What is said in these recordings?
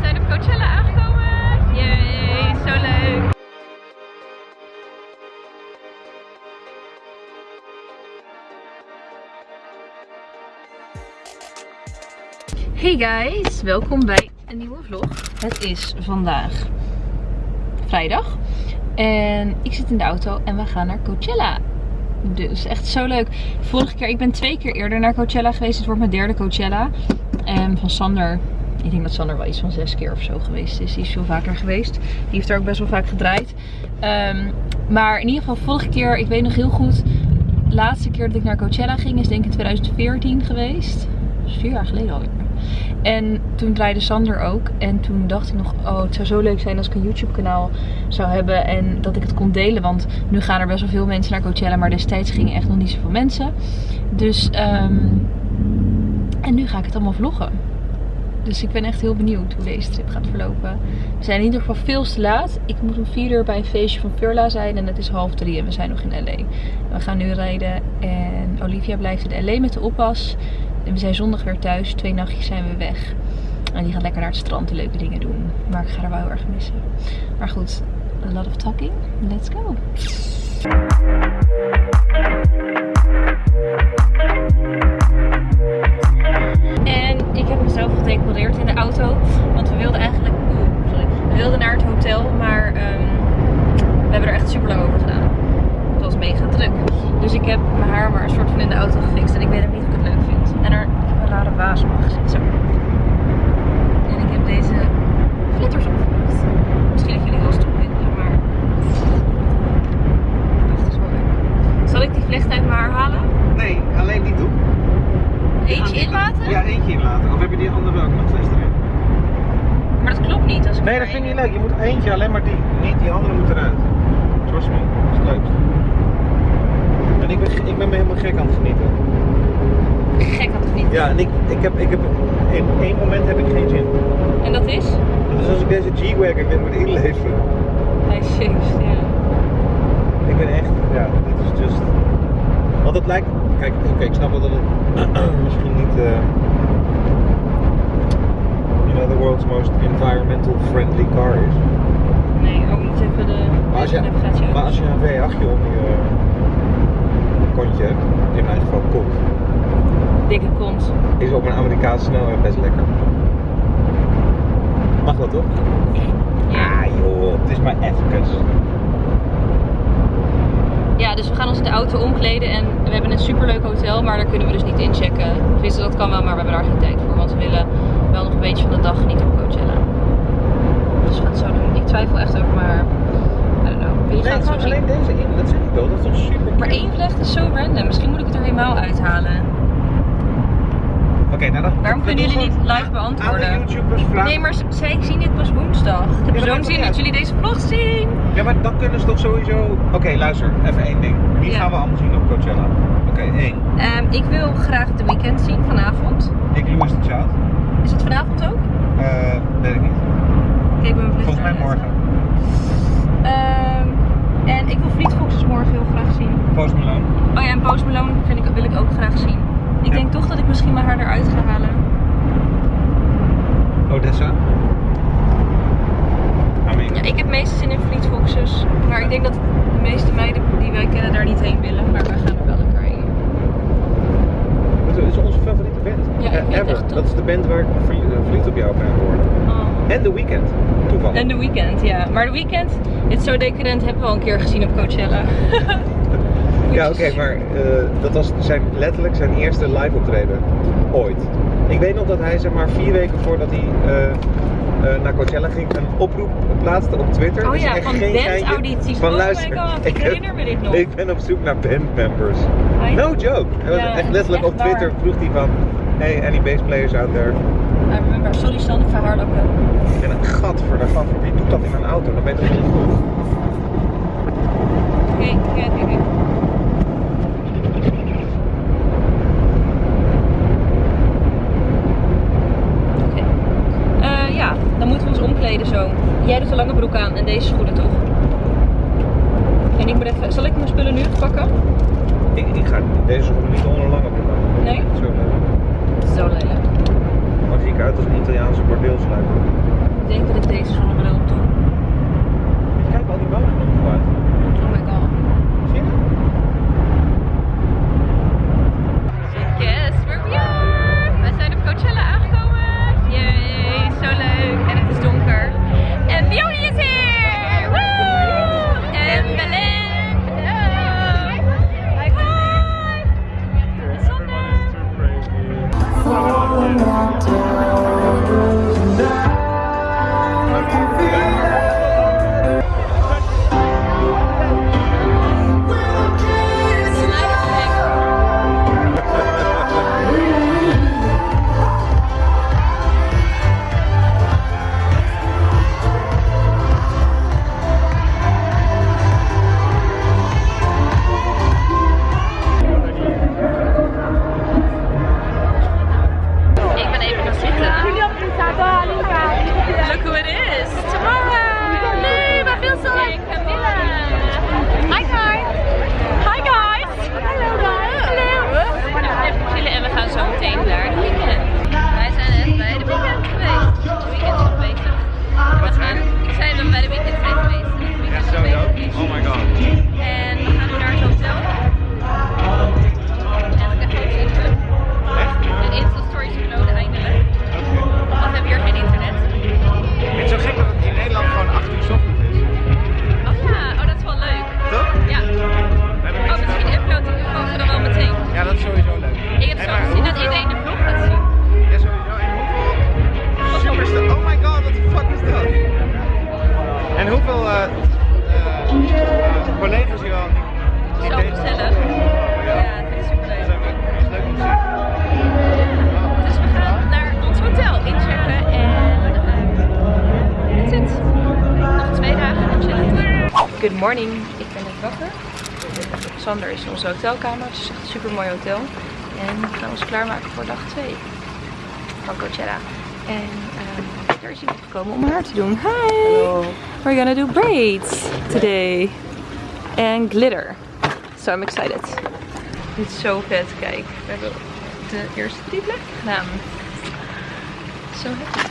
zijn op Coachella aangekomen. Yay, zo leuk. Hey guys, welkom bij een nieuwe vlog. Het is vandaag vrijdag en ik zit in de auto en we gaan naar Coachella. Dus echt zo leuk. Vorige keer, ik ben twee keer eerder naar Coachella geweest. Het wordt mijn derde Coachella. En van Sander, ik denk dat Sander wel iets van zes keer of zo geweest is. Die is veel vaker geweest. Die heeft er ook best wel vaak gedraaid. Ehm, maar in ieder geval, vorige keer, ik weet nog heel goed. De laatste keer dat ik naar Coachella ging is denk ik in 2014 geweest. Dat is vier jaar geleden alweer. En toen draaide Sander ook. En toen dacht ik nog, oh het zou zo leuk zijn als ik een YouTube kanaal zou hebben. En dat ik het kon delen. Want nu gaan er best wel veel mensen naar Coachella. Maar destijds gingen echt nog niet zoveel mensen. Dus, ehm, en nu ga ik het allemaal vloggen. Dus ik ben echt heel benieuwd hoe deze trip gaat verlopen. We zijn in ieder geval veel te laat. Ik moet om 4 uur bij een feestje van Furla zijn. En het is half drie en we zijn nog in LA. We gaan nu rijden. En Olivia blijft in LA met de oppas. En we zijn zondag weer thuis. Twee nachtjes zijn we weg. En die gaat lekker naar het strand en leuke dingen doen. Maar ik ga er wel heel erg missen. Maar goed, a lot of talking. Let's go. Ik heb mezelf gedecoreerd in de auto. Want we wilden eigenlijk... Oeh, sorry. We wilden naar het hotel, maar ehm, we hebben er echt super lang over gedaan. Het was mega druk. Dus ik heb mijn haar maar een soort van in de auto gefixt. En ik weet ook niet of ik het leuk vind. En er een rare waas op gezet. Zo. En ik heb deze glitters opgeplakt. Misschien dat jullie wel stom vinden, maar... Wacht, dat is wel leuk. Zal ik die vlecht uit mijn haar halen? Nee, alleen die doen. Eentje inlaten? Ja, eentje inlaten. Of heb je die andere ook nog steeds erin? Maar dat klopt niet. Als ik Nee, er dat vind ik één niet leuk. Je alleen maar die. Niet die andere moet eruit. Trust me, dat is het leukst. En ik ben, ik ben me helemaal gek aan het genieten. Gek had ik niet. Ja, en ik, ik heb, ik heb, in één moment heb ik geen zin. En dat is? Dat is als ik deze G-Wagon weer moet inleveren. Hij shakes, ja. Ik ben echt, ja, dit is just... Want het lijkt, kijk, oké, ik snap wel dat het misschien niet, eh you know, the world's most environmental friendly car is. Nee, ook niet even de Maar als je, navigatie maar als je een V8 om je kontje hebt, in mijn geval kont, Dikke kont. is op een Amerikaanse snelweg best lekker. Mag dat toch? Ja. Ah joh, het is maar even. ja, dus we gaan ons in de auto omkleden en we hebben een superleuk hotel, maar daar kunnen we dus niet inchecken. Tenminste, dat kan wel, maar we hebben daar geen tijd voor, want we willen wel nog een beetje van de dag genieten op Coachella. Dus we gaan het zo doen. Ik twijfel echt over maar, I don't know. Nee, het alleen deze in, dat zeg ik wel, dat is toch super Maar cute? één vlecht is zo random. Misschien moet ik het er helemaal uithalen. Oké, nou dan. Waarom kunnen jullie niet live beantwoorden? YouTubers vragen. Nee, maar zij zien dit pas woensdag. Ik heb Ja, zo'n zin dat jullie deze vlog zien. Ja, maar dan kunnen ze toch sowieso. Oké, luister, even één ding. Wie Ja. gaan we allemaal zien op Coachella? Oké, één. Ehm, ik wil graag de weekend zien vanavond. Ik, Louis de Child. Is het vanavond ook? Eh, weet ik niet. Kijk, mijn Volgens mij morgen. Ehm, en ik wil Fleet Foxes morgen heel graag zien. Post Malone. Oh ja, en Post Malone vind ik, wil ik ook graag zien. Ik Ja. denk toch dat ik misschien mijn haar eruit ga halen. Odessa. Ja, ik heb meestal zin in Fleet Foxes. Maar ik denk dat de meeste meiden die wij kennen daar niet heen willen. Maar wij gaan er wel lekker heen. dat is onze favoriete band. Ja, ik het ever. echt. Dat is de band waar ik verlie- eh, verliefd op jou ben geworden. Oh. En The Weeknd. Toevallig. En de weekend, ja. Maar de weekend, dit zo decadent hebben we al een keer gezien op Coachella. Ja, oké, maar eh, dat was zijn, letterlijk zijn eerste live optreden ooit. Ik weet nog dat hij zeg maar vier weken voordat hij eh, eh, naar Coachella ging een oproep plaatste op Twitter. Oh is ja, echt van bandaudities. Van Oh my luister, god, ik heb- herinner me dit nog. Ik ben op zoek naar bandmembers. No joke. Hij was Ja, echt letterlijk echt op Twitter waar. vroeg hij van, hey, any bass players out there? I remember. Sorry Stan, ik ga hardlopen. En een gat voor de gat voor wie doet dat in een auto? Dan ben je toch niet goed. Oké, oké, oké. Eh, ja, dan moeten we ons omkleden zo. Jij doet een lange broek aan en deze schoenen toch? En ik moet even... Zal ik mijn spullen nu pakken? Ik, ik ga deze schoenen niet onder een lange broek aan. Nee? Zo leuk. Zo lelijk. Maar zie ik uit als een Italiaanse bordeelsluiper. Ik denk dat ik deze zonnebril op doe. Morning. Ik ben net wakker. Sander is in onze hotelkamer. Het is echt een super mooi hotel. En we gaan ons klaarmaken voor dag 2 van Coachella. En um, er is iemand gekomen om mijn haar te doen. Hi! We're gonna do braids today. And glitter. So I'm excited. Dit is zo vet. Kijk, we hebben de eerste plekken gedaan. Zo happy.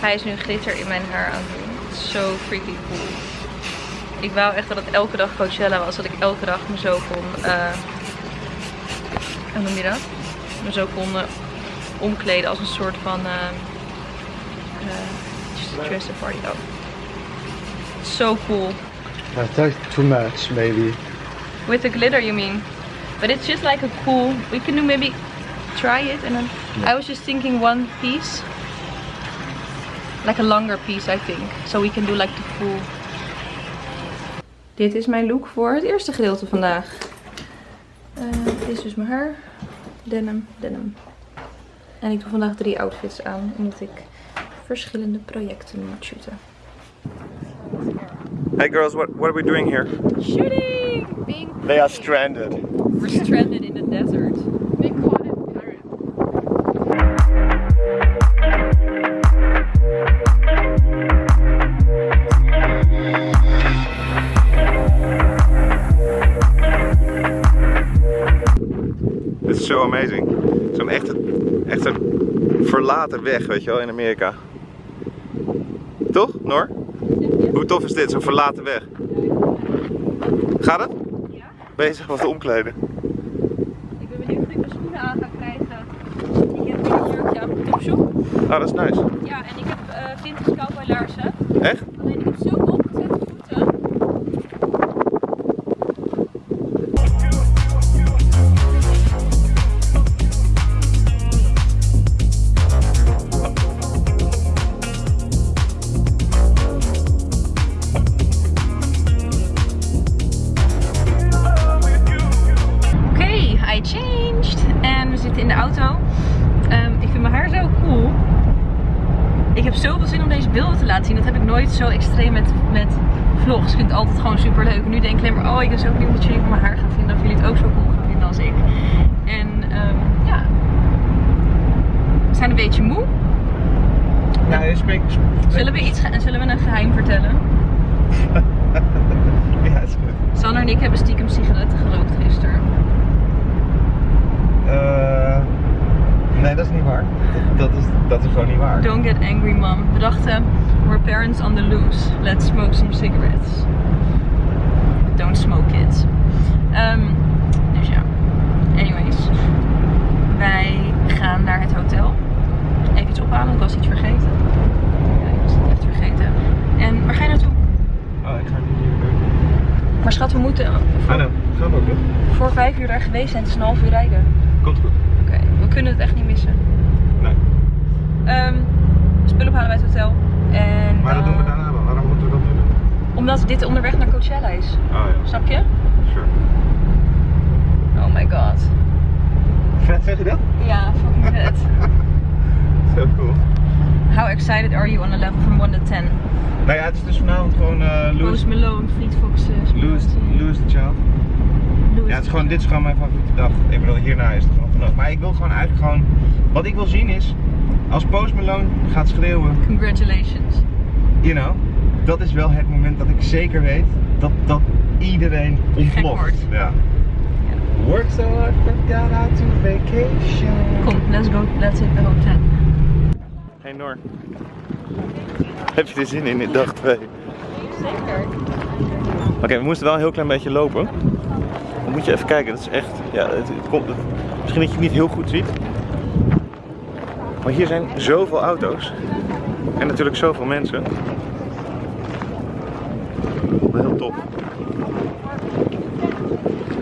Hij is nu glitter in mijn haar aan het doen. Het is zo freaky cool. Ik wou echt dat het elke dag Coachella was. Dat ik elke dag me zo kon... Uh, hoe noem je dat? Me zo kon uh, omkleden als een soort van... Uh, dress a party. Oh. So cool. Thought too much, maybe. With the glitter, you mean? But it's just like a cool. We can do maybe try it and then. I was just thinking one piece, like a longer piece, I think. So we can do like the full. Dit is mijn look voor het eerste gedeelte vandaag. Uh, dit is dus mijn haar. Denim, denim. En ik doe vandaag drie outfits aan, omdat ik verschillende projecten moet shooten. Hey girls, what, what are we doing here? Shooting! Being They are stranded. We're stranded in the desert. Verlaten weg, weet je wel, in Amerika. Toch, Noor? Hoe tof is dit, zo'n verlaten weg? Gaat het? Ja. Bezig wat te omkleden. Ik ben benieuwd of ik mijn schoenen aan ga krijgen. Ik heb een jurkje aan mijn. Ah, dat is nice. Beetje moe. Ja, je spreekt... Zullen we, iets, ge- zullen we een geheim vertellen? Ja, is goed. Sander en ik hebben stiekem sigaretten gerookt gisteren. Eh, nee, dat is niet waar. Dat, dat, is, dat is gewoon niet waar. Don't get angry mom. We dachten, we're parents on the loose. Let's smoke some cigarettes. Don't smoke kids. Ehm, dus ja. Anyways. Wij gaan naar het hotel. Iets ophalen, ik was iets vergeten. Ja, ik was het echt vergeten. En waar ga je naartoe? Oh, ik ga niet hier. Maar schat, we moeten Ah, voor, nou, gaan we ook voor vijf uur daar geweest zijn. Het is een half uur rijden. Komt goed. Oké, we kunnen het echt niet missen. Nee. Ehm, spullen ophalen bij het hotel. En, Maar dat doen we dan- daarna wel. Waarom moeten we dat doen? Omdat dit onderweg naar Coachella is. Oh ja, Snap je? sure. Oh my god. Vet, zeg je dat? Ja, fucking vet. Zo cool. How excited are you on a level from 1 to 10? Nou ja, het is dus vanavond gewoon eh Post Malone, Fleet Foxes. lose, lose the Child. Ja, het is gewoon, dit is gewoon mijn favoriete dag. Ik bedoel, hierna is het gewoon genoeg. Maar ik wil gewoon eigenlijk gewoon... Wat ik wil zien is, als Post Malone gaat schreeuwen, Congratulations. you know, dat is wel het moment dat ik zeker weet dat, dat iedereen ontploft. Ja. Work so hard, forgot how to vacation. Kom, let's go. Let's hit the hotel. Noor. Heb je er zin in in dag 2? Zeker. Oké, we moesten wel een heel klein beetje lopen. Dan moet je even kijken, dat is echt. Ja, het, het komt, het- misschien dat je het niet heel goed ziet. Maar hier zijn zoveel auto's. En natuurlijk zoveel mensen. Wel heel tof.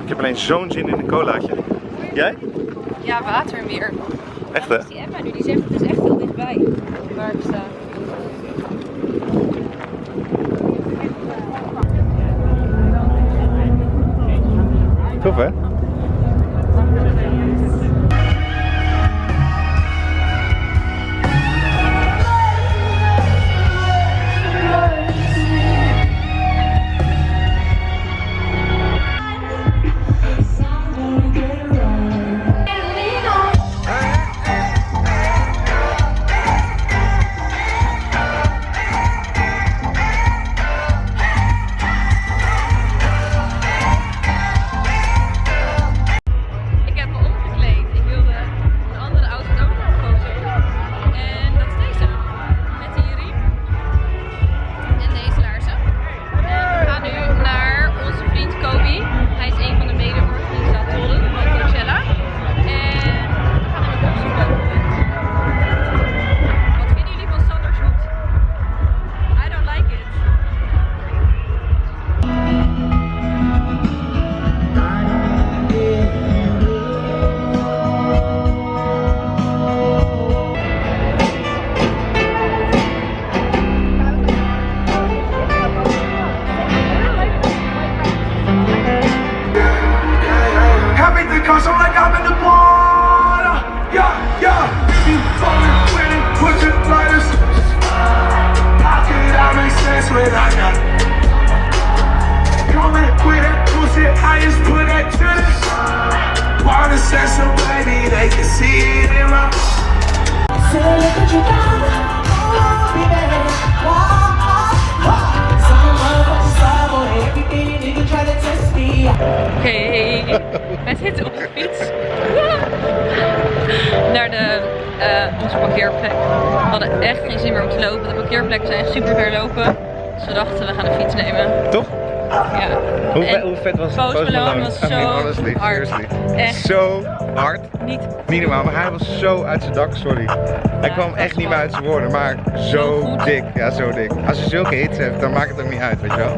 Ik heb alleen zo'n zin in een colaatje. Jij? Ja, water weer. Echt hè? Die Emma nu, die zegt het is echt heel dichtbij. Waar ik sta. Tof hè? Wij zitten op de fiets. Naar de, eh, onze parkeerplek. We hadden echt geen zin meer om te lopen. De parkeerplekken zijn super ver lopen. Dus we dachten, we gaan de fiets nemen. Toch? Ja. Hoe, En hoe vet was Post Post Malone was I mean, zo honestly, hard. seriously. Echt. Zo hard. Niet Niet normaal, maar hij was zo uit zijn dak, sorry. Hij Ja, kwam echt niet meer uit zijn woorden, maar Zo dik. Ja, zo dik. Als je zulke hits hebt, dan maakt het ook niet uit, weet je wel.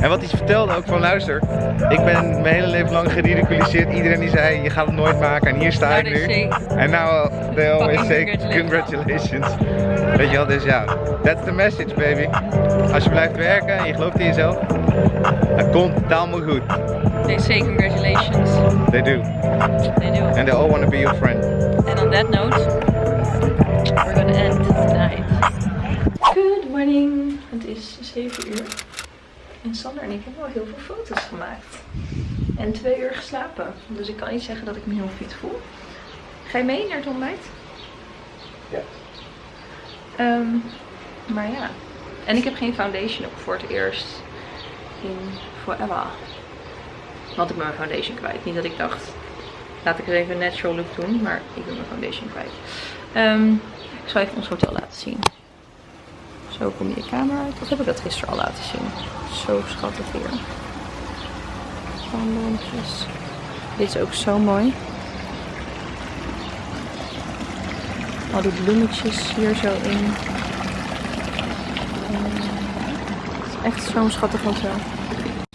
En wat hij vertelde ook van, luister, ik ben mijn hele leven lang geridiculiseerd. Iedereen die zei, je gaat het nooit maken en hier sta Nou, ik nu. En nou, they always say congratulations. congratulations. Weet je wel, dus ja, that's the message baby. Als je blijft werken en je gelooft in jezelf, het komt allemaal goed. They say congratulations. They do. They do. And they all want to be your friend. And on that note, we're gonna end tonight. Good morning. Het is 7 uur. En Sander en ik hebben wel heel veel foto's gemaakt. En twee uur geslapen. Dus ik kan niet zeggen dat ik me heel fit voel. Ga je mee naar het ontbijt? Ja. Ehm, maar ja. En ik heb geen foundation op voor het eerst in forever. Want ik ben mijn foundation kwijt. Niet dat ik dacht, laat ik er even een natural look doen. Maar ik ben mijn foundation kwijt. Ehm, ik zal even ons hotel laten zien. Zo kom je de kamer uit. Of heb ik dat gisteren al laten zien? Zo schattig hier. Palmboompjes. Dit is ook zo mooi. Al die bloemetjes hier zo in. Eh, Het is echt zo'n schattig hotel.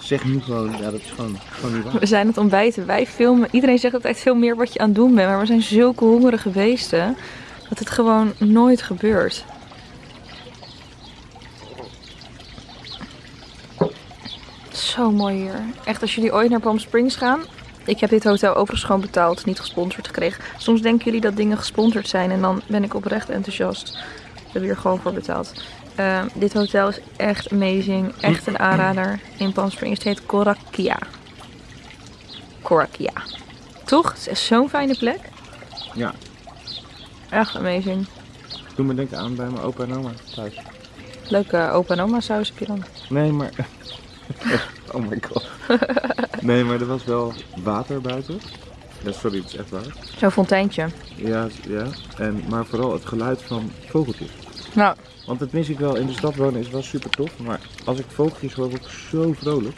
Zeg nu gewoon, ja dat is gewoon, gewoon niet waar. We zijn aan het ontbijten. Wij filmen. Iedereen zegt altijd veel meer wat je aan het doen bent. Maar we zijn zulke hongerige beesten. Dat het gewoon nooit gebeurt. Zo mooi hier. Echt, als jullie ooit naar Palm Springs gaan. Ik heb dit hotel overigens gewoon betaald. Niet gesponsord gekregen. Soms denken jullie dat dingen gesponsord zijn. En dan ben ik oprecht enthousiast. Hebben hier gewoon voor betaald. Eh, dit hotel is echt amazing. Echt een aanrader in Palm Springs. Het heet Korakia. Korakia. Toch? Het is echt zo'n fijne plek. Ja, Echt amazing. doe me denken aan bij mijn opa en oma thuis. Leuke opa en oma saus heb je dan. Nee, maar... oh my god. Nee, maar er was wel water buiten. Ja, sorry, het is echt waar. Zo'n fonteintje. Ja, ja. En, maar vooral het geluid van vogeltjes. Nou, Want dat mis ik wel. In de stad wonen is wel super tof. Maar als ik vogeltjes hoor, word ik zo vrolijk.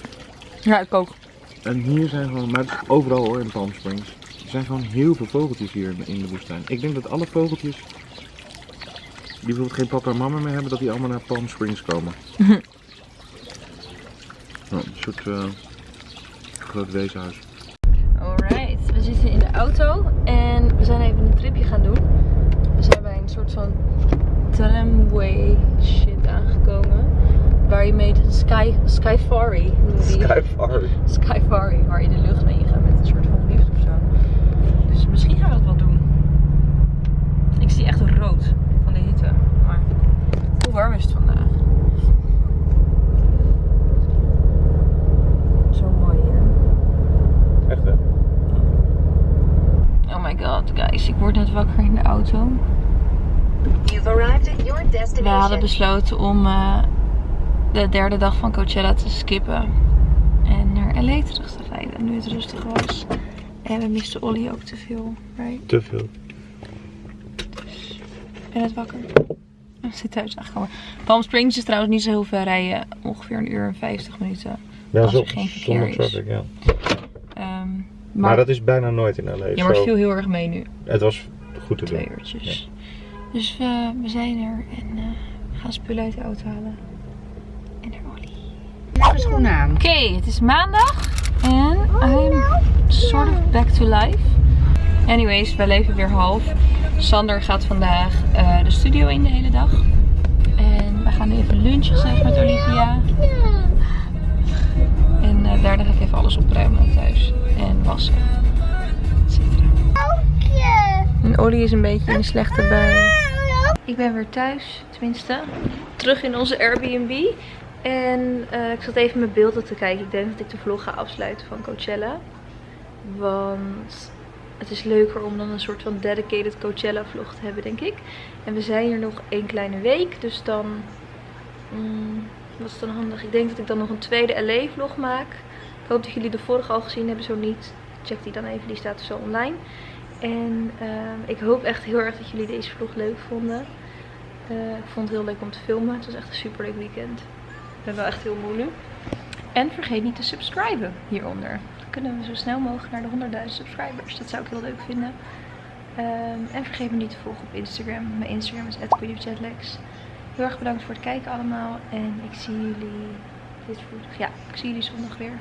ja, ik ook. En hier zijn gewoon, maar overal hoor in Palm Springs. Er zijn gewoon heel veel vogeltjes hier in- de woestijn. Ik denk dat alle vogeltjes die bijvoorbeeld geen papa en mama meer hebben, dat die allemaal naar Palm Springs komen. Nou, een soort eh, groot weeshuis. Alright, we zitten in de auto en we zijn even een tripje gaan doen. We zijn bij een soort van tramway shit aangekomen. Waar je mee de sky, skyfari, noemen die. Skyfari. Skyfari, waar je de lucht mee gaat met een soort van lift of zo. Dus misschien gaan we dat wel doen. Ik zie echt rood van de hitte. Maar hoe warm is het vandaag? Zo mooi hier. Echt hè? Oh my god, guys. Ik word net wakker in de auto. You've arrived at your We destination. hadden besloten om eh, de derde dag van Coachella te skippen. En naar LA terug te rijden. Nu het rustig was. En we misten Ollie ook te veel. Right? Te veel. Ik ben net wakker. We zit thuis aangekomen. Palm Springs is trouwens niet zo heel ver rijden. Ongeveer een uur en 50 minuten. Ja, Als er zo- geen verkeer traffic, ja. Ehm, maar, Maar, dat is bijna nooit in LA. ja, maar het viel heel erg mee nu. Het was goed te doen. Twee uurtjes. Dus we, we zijn er en eh, gaan spullen uit de auto halen. En naar Ollie. schoenen aan. Oké, het is maandag en I'm sort of back to life. Anyways, wij leven weer half. Sander gaat vandaag eh, de studio in de hele dag. En we gaan even lunchen met Olivia. En eh, daarna ga ik even alles opruimen thuis. En wassen. Et cetera. En Ollie is een beetje in een slechte bui. Ik ben weer thuis, tenminste. Terug in onze Airbnb. En eh, ik zat even mijn beelden te kijken. Ik denk dat ik de vlog ga afsluiten van Coachella. Want het is leuker om dan een soort van dedicated Coachella vlog te hebben, denk ik. En we zijn hier nog één kleine week, dus dan... mm, wat is dan handig? Ik denk dat ik dan nog een tweede LA vlog maak. Ik hoop dat jullie de vorige al gezien hebben, zo niet. Check die dan even, die staat zo online. En ehm, ik hoop echt heel erg dat jullie deze vlog leuk vonden. Eh, ik vond het heel leuk om te filmen. Het was echt een super leuk weekend. Ik ben wel echt heel moe nu. En vergeet niet te subscriben hieronder. Dan kunnen we zo snel mogelijk naar de 100.000 subscribers. Dat zou ik heel leuk vinden. Ehm, en vergeet me niet te volgen op Instagram. Mijn Instagram is @queenofjetlegs. Heel erg bedankt voor het kijken allemaal. En ik zie jullie... Dit. Ja, ik zie jullie zondag weer.